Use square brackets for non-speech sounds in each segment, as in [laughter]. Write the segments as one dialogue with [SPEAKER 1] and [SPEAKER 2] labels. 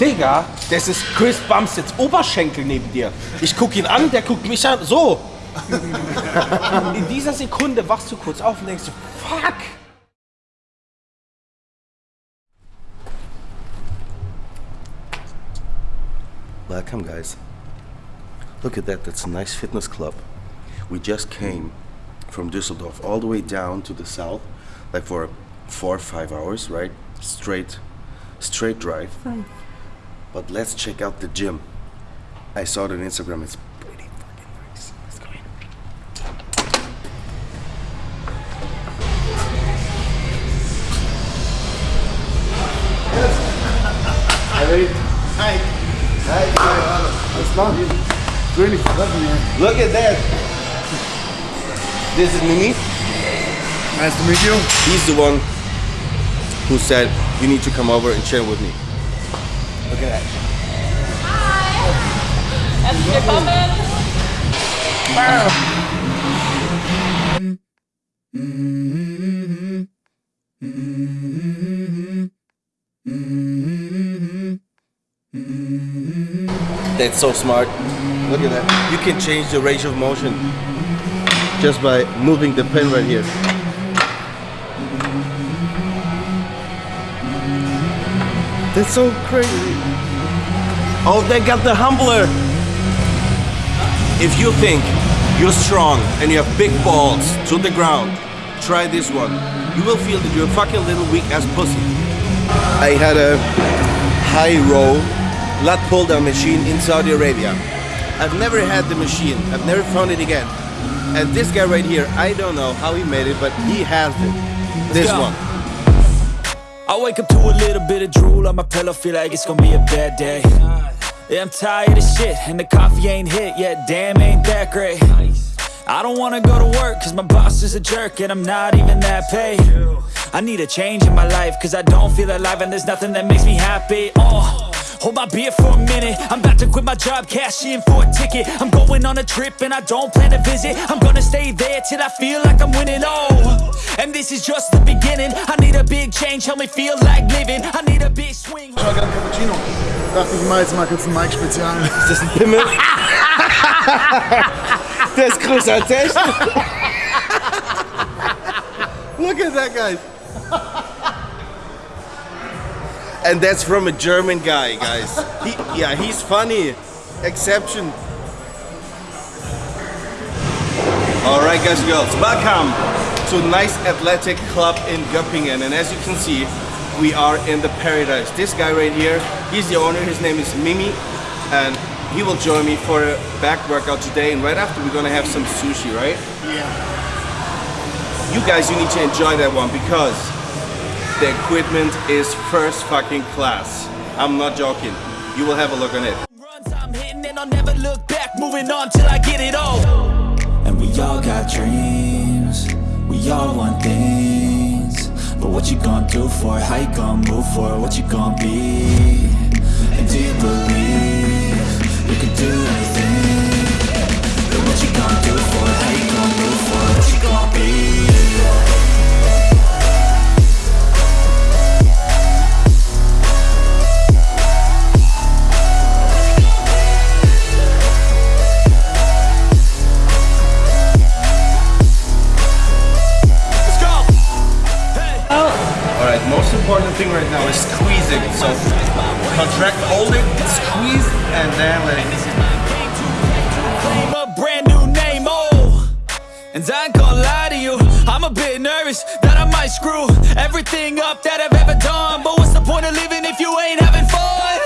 [SPEAKER 1] Digga, das ist Chris Bumsteads Oberschenkel neben dir. Ich guck ihn an, der guckt mich an, so. In dieser Sekunde wachst du kurz auf und denkst so, fuck. Welcome guys. Look at that, that's a nice fitness club. We just came from Düsseldorf all the way down to the south, like for four or five hours, right? Straight, straight drive. But let's check out the gym. I saw it on Instagram, it's pretty fucking nice. Let's go in.
[SPEAKER 2] Hi. Hi. Schön, dich zu treffen hier.
[SPEAKER 1] Look at that. This is Mimi.
[SPEAKER 2] Nice to meet you.
[SPEAKER 1] He's the one who said you need to come over and chill with me.
[SPEAKER 3] Willkommen.
[SPEAKER 1] That's so smart. Look at that. You can change the range of motion just by moving the pen right here. That's so crazy. Oh, they got the humbler. If you think you're strong and you have big balls to the ground, try this one. You will feel that you're a fucking little weak ass pussy. I had a high row lat pull down machine in Saudi Arabia. I've never had the machine. I've never found it again. And this guy right here, I don't know how he made it, but he has it. This
[SPEAKER 4] go.
[SPEAKER 1] one.
[SPEAKER 4] I wake up to a little bit of drool on my pillow, feel like it's gonna be a bad day. Yeah, I'm tired of shit, and the coffee ain't hit yet, damn, ain't that great. I don't wanna go to work, cause my boss is a jerk, and I'm not even that paid. I need a change in my life, cause I don't feel alive, and there's nothing that makes me happy. Oh. Hold my beer for a minute I'm about to quit my job, cash in for a ticket I'm going on a trip and I don't plan to visit I'm gonna stay there till I feel like I'm winning, oh And this is just the beginning I need a big change, help me feel like living I need a big swing
[SPEAKER 2] Ich war gerade Cappuccino. Dachte ich mal jetzt mal kurz ein Mike-Spezial.
[SPEAKER 1] Ist das ein Pimmel? Der ist größer als echt. Look at that guy. And that's from a German guy, guys. He, yeah, he's funny. Exception. All right, guys and girls, welcome to a nice athletic club in Göppingen. And as you can see, we are in the paradise. This guy right here, he's the owner. His name is Mimi, and he will join me for a back workout today. And right after, we're gonna have some sushi, right?
[SPEAKER 2] Yeah.
[SPEAKER 1] You guys, you need to enjoy that one because the equipment is first fucking class. I'm not joking. You will have a look on it.
[SPEAKER 4] runs I'm hitting and I'll never look back Moving on till I get it all And we all got dreams We all want things But what you gonna do for it? How you gonna move for it? What you gonna be? And do you believe You can do anything But what you gonna do for it? How you gonna move that I might screw Everything up that I've ever done. But what's the point of living if you ain't having fun?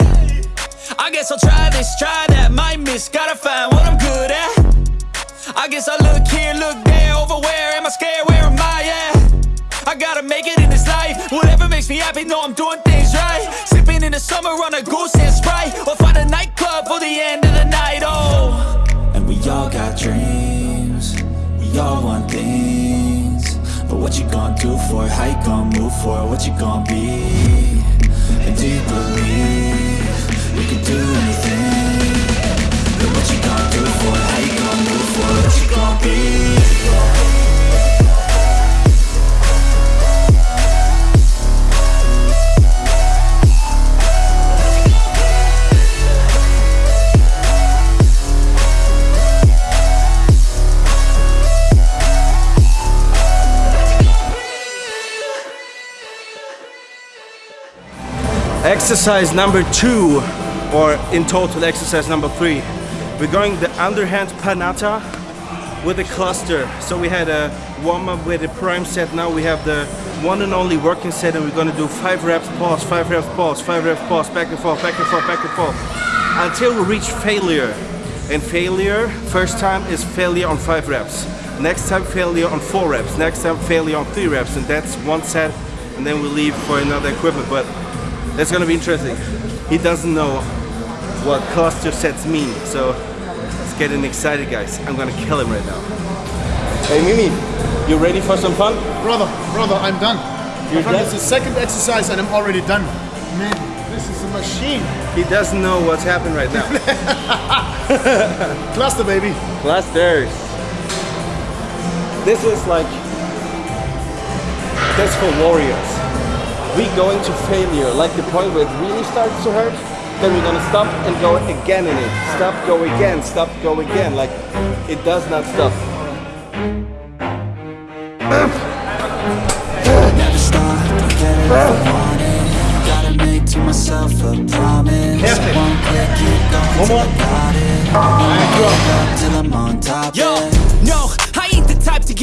[SPEAKER 4] I guess I'll try this, try that. Might miss, gotta find what I'm good at. I guess I look here, look there Over where am I scared, where am I at? I gotta make it in this life. Whatever makes me happy, know I'm doing things right. Sipping in the summer on a goose and Sprite. Or find a nightclub for the end of the night, oh. And we all got dreams. We all want things But what you gonna do for it? How you gonna move for it? What you gonna be? And do you believe
[SPEAKER 1] Exercise number two, or in total exercise number three. We're going the underhand Panatta with a cluster. So we had a warm up with a prime set. Now we have the one and only working set, and we're gonna do five reps pause, five reps pause, five reps pause, back and forth, back and forth, back and forth, until we reach failure. And failure, first time is failure on five reps. Next time failure on four reps. Next time failure on three reps, and that's one set. And then we leave for another equipment. But that's gonna be interesting. He doesn't know what cluster sets mean, so it's getting excited, guys. I'm gonna kill him right now. Hey Mimi, you ready for some fun?
[SPEAKER 2] Brother, brother, I'm done.
[SPEAKER 1] You're
[SPEAKER 2] My friend,
[SPEAKER 1] done?
[SPEAKER 2] It's the second exercise and I'm already done. Man, this is a machine.
[SPEAKER 1] He doesn't know what's happening right now. [laughs]
[SPEAKER 2] Cluster, baby.
[SPEAKER 1] Clusters. This is like that's for warriors. We going to failure, like the point where it really starts to hurt. Then we're gonna stop and go again in it. Stop, go again. Stop, go again. Like it does not stop.
[SPEAKER 5] Never stop, don't get it if I want it Gotta make to myself a promise
[SPEAKER 1] Perfect.
[SPEAKER 5] I keep going
[SPEAKER 1] One
[SPEAKER 5] till
[SPEAKER 1] more.
[SPEAKER 5] I got it I won't give up till I'm on top,
[SPEAKER 4] Yo,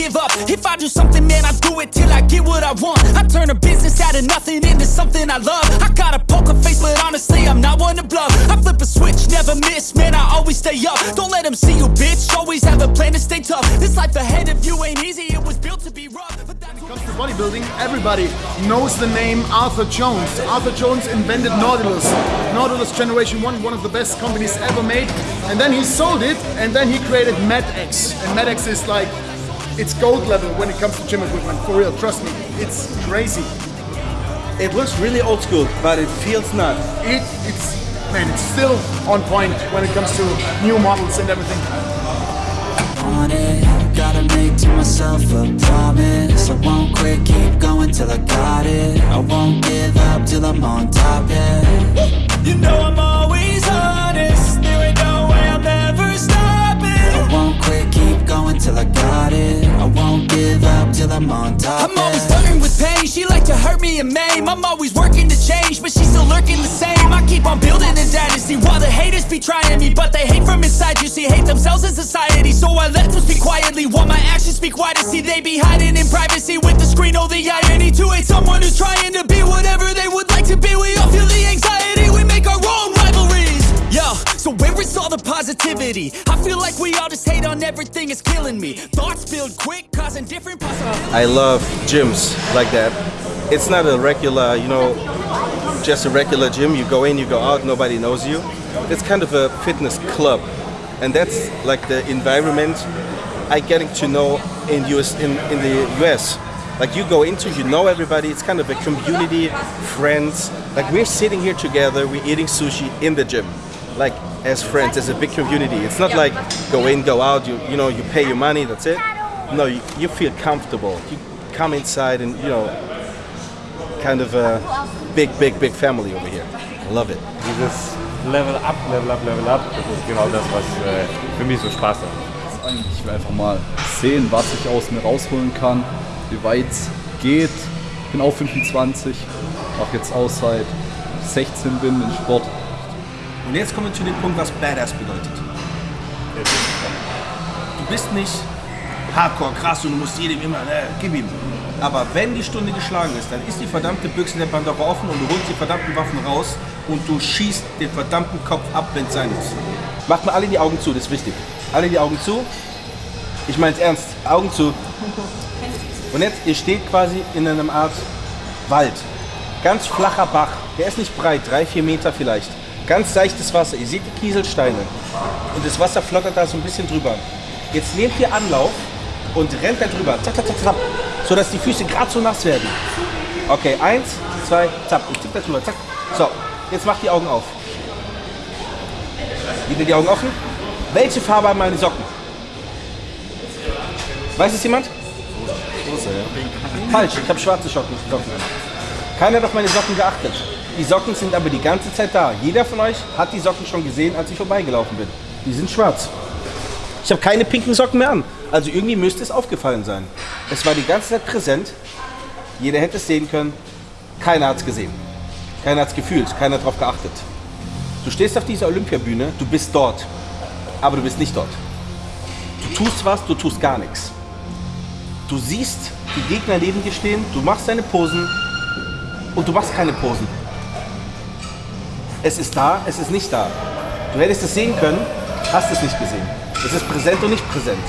[SPEAKER 4] give up. If I do something, man, I do it till I get what I want. I turn a business out of nothing into something I love. I got a poker face, but honestly, I'm not one to bluff. I flip a switch, never miss, man, I always stay up. Don't let them see you, bitch. Always have a plan to stay tough. This life ahead of you ain't easy, it was built to be rough. But that's
[SPEAKER 2] When it comes to bodybuilding, everybody knows the name Arthur Jones. Arthur Jones invented Nautilus. Nautilus Generation 1, one of the best companies ever made. And then he sold it, and then he created MedX. And MedX is like, it's gold level when it comes to gym equipment. For real, trust me. It's crazy.
[SPEAKER 1] It looks really old school, but it feels not.
[SPEAKER 2] It, it's, man, it's still on point when it comes to new models and everything.
[SPEAKER 5] it Gotta make to myself a promise I won't quit, keep going till I got it I won't give up till I'm on top, yeah
[SPEAKER 4] You know I'm always
[SPEAKER 5] going I got it I won't give up till I'm on top,
[SPEAKER 4] I'm always flirting with pain. She like to hurt me and maim. I'm always working to change, but she's still lurking the same. I keep on building a dynasty while the haters be trying me, but they hate from inside. You see, hate themselves in society, so I let them speak quietly while my actions speak wider. See, they be hiding in privacy with the screen. Oh, the irony to hate someone who's trying to be whatever they would like to be. We all feel the anxiety. We make our so where is all the positivity? I feel like we all just hate on everything. It's killing me. Thoughts build quick, causing different possibilities.
[SPEAKER 1] I love gyms like that. It's not a regular, you know, just a regular gym. You go in, you go out, nobody knows you. It's kind of a fitness club, and that's like the environment I getting to know in US in, in the US. Like you go into, you know everybody. It's kind of a community, friends. Like we're sitting here together, we're eating sushi in the gym, like as friends, as a big community. It's not like go in, go out. You you know you pay your money, that's it. No, you, you feel comfortable. You come inside and you know, kind of a big, big, big family over here. I love it.
[SPEAKER 6] Dieses Level up, Level up, Level up, das ist genau das, was äh, für mich so Spaß macht.
[SPEAKER 7] Eigentlich, Ich will einfach mal sehen, was ich aus mir rausholen kann, wie weit es geht. Ich bin auch 25, mache jetzt aus seit 16 bin im Sport.
[SPEAKER 1] Und jetzt kommen wir zu dem Punkt, was Badass bedeutet. Du bist nicht hardcore krass und du musst jedem immer, äh, gib ihm. Aber wenn die Stunde geschlagen ist, dann ist die verdammte Büchse der Pandora offen und du holst die verdammten Waffen raus und du schießt den verdammten Kopf ab, wenn es sein muss. Macht mal alle die Augen zu, das ist wichtig. Alle die Augen zu. Ich meine es ernst. Augen zu. Und jetzt, ihr steht quasi in einem Art Wald. Ganz flacher Bach. Der ist nicht breit, drei, vier Meter vielleicht. Ganz seichtes Wasser. Ihr seht die Kieselsteine. Und das Wasser flottert da so ein bisschen drüber. Jetzt nehmt ihr Anlauf und rennt da drüber. Zack, zack, zack, zack. Sodass die Füße gerade so nass werden. Okay, eins, zwei, zack. Ich tipp da drüber. Zack. So, jetzt macht die Augen auf. Wieder die Augen offen. Welche Farbe haben meine Socken? Weiß es jemand? Falsch, ich habe schwarze Socken. Keiner hat auf meine Socken geachtet. Die Socken sind aber die ganze Zeit da. Jeder von euch hat die Socken schon gesehen, als ich vorbeigelaufen bin. Die sind schwarz. Ich habe keine pinken Socken mehr an. Also irgendwie müsste es aufgefallen sein. Es war die ganze Zeit präsent. Jeder hätte es sehen können. Keiner hat es gesehen. Keiner hat's gefühlt, keiner hat drauf geachtet. Du stehst auf dieser Olympiabühne, du bist dort, aber du bist nicht dort. Du tust was, du tust gar nichts. Du siehst die Gegner neben dir stehen, du machst deine Posen und du machst keine Posen. Es ist da, es ist nicht da. Du hättest es sehen können, hast es nicht gesehen. Es ist präsent und nicht präsent.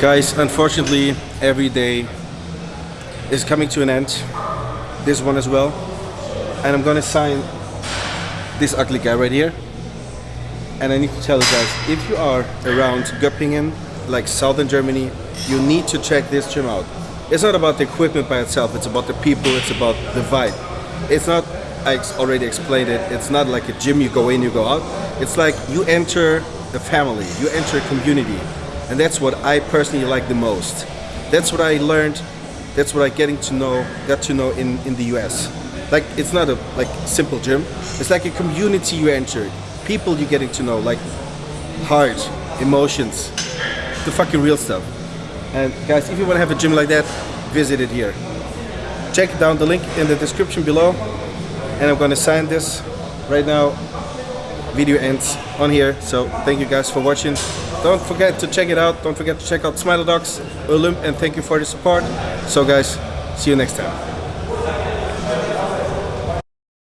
[SPEAKER 1] Guys, unfortunately, every day is coming to an end. This one as well. And I'm gonna sign this ugly guy right here. And I need to tell you guys, if you are around Göppingen, like southern Germany, you need to check this gym out. It's not about the equipment by itself, it's about the people, it's about the vibe. It's not, I already explained it, it's not like a gym you go in, you go out. It's like you enter a family, you enter a community. And that's what I personally like the most. That's what I learned, that's what I getting to know, got to know in, in the US. Like it's not a like simple gym. It's like a community you enter. People you getting to know, like heart, emotions, the fucking real stuff. And guys, if you want to have a gym like that, visit it here. Check down the link in the description below. And I'm gonna sign this right now. Video ends on here. So thank you guys for watching. Don't forget to check it out. Don't forget to check out Smile Dogs, Olymp, and thank you for the support. So guys, see you next time.